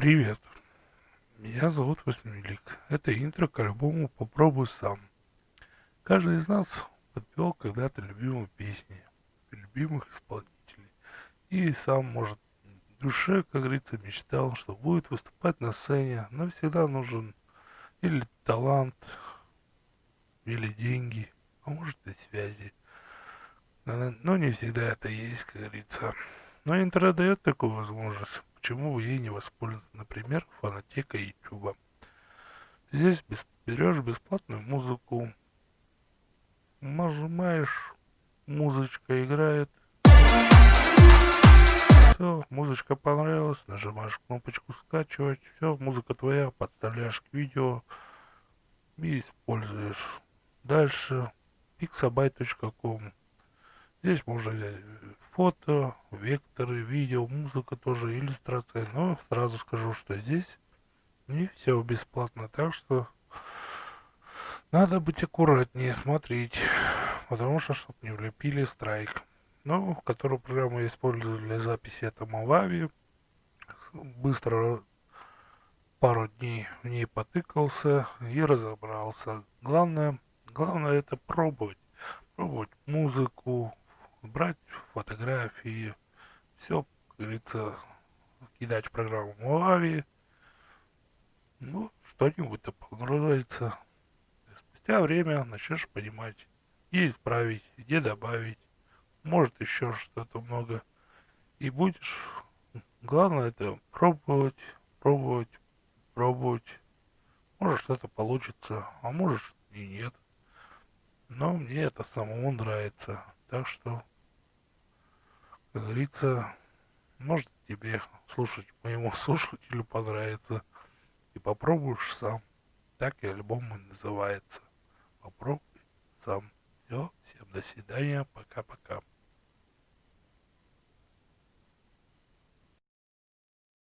Привет, меня зовут Восьмилик. Это интро к альбому «Попробуй сам». Каждый из нас подпевал когда-то любимые песни, любимых исполнителей. И сам, может, в душе, как говорится, мечтал, что будет выступать на сцене, но всегда нужен или талант, или деньги, а может и связи. Но не всегда это есть, как говорится. Но интернет дает такую возможность почему вы ей не воспользоваться, например, фонотека YouTube. Здесь без, берешь бесплатную музыку, нажимаешь, музычка играет, все, музычка понравилась, нажимаешь кнопочку скачивать, все, музыка твоя, подставляешь к видео и используешь. Дальше pixabay.com Здесь можно взять фото, векторы, видео, музыка тоже, иллюстрация. Но сразу скажу, что здесь не все бесплатно, так что надо быть аккуратнее, смотреть, потому что, чтобы не влепили страйк. Но, которую программу я использую для записи, это Movavi. Быстро пару дней в ней потыкался и разобрался. Главное, главное это пробовать. Пробовать музыку, брать фотографии, все, как говорится, кидать в программу Moavi, ну, что-нибудь то понравится. Спустя время начнешь понимать, где исправить, где добавить, может еще что-то много. И будешь, главное это пробовать, пробовать, пробовать. Может что-то получится, а может и нет. Но мне это самому нравится. Так что как говорится, может тебе слушать моему слушателю понравится. И попробуешь сам. Так и альбом и называется. Попробуй сам. Все, всем до свидания, пока-пока.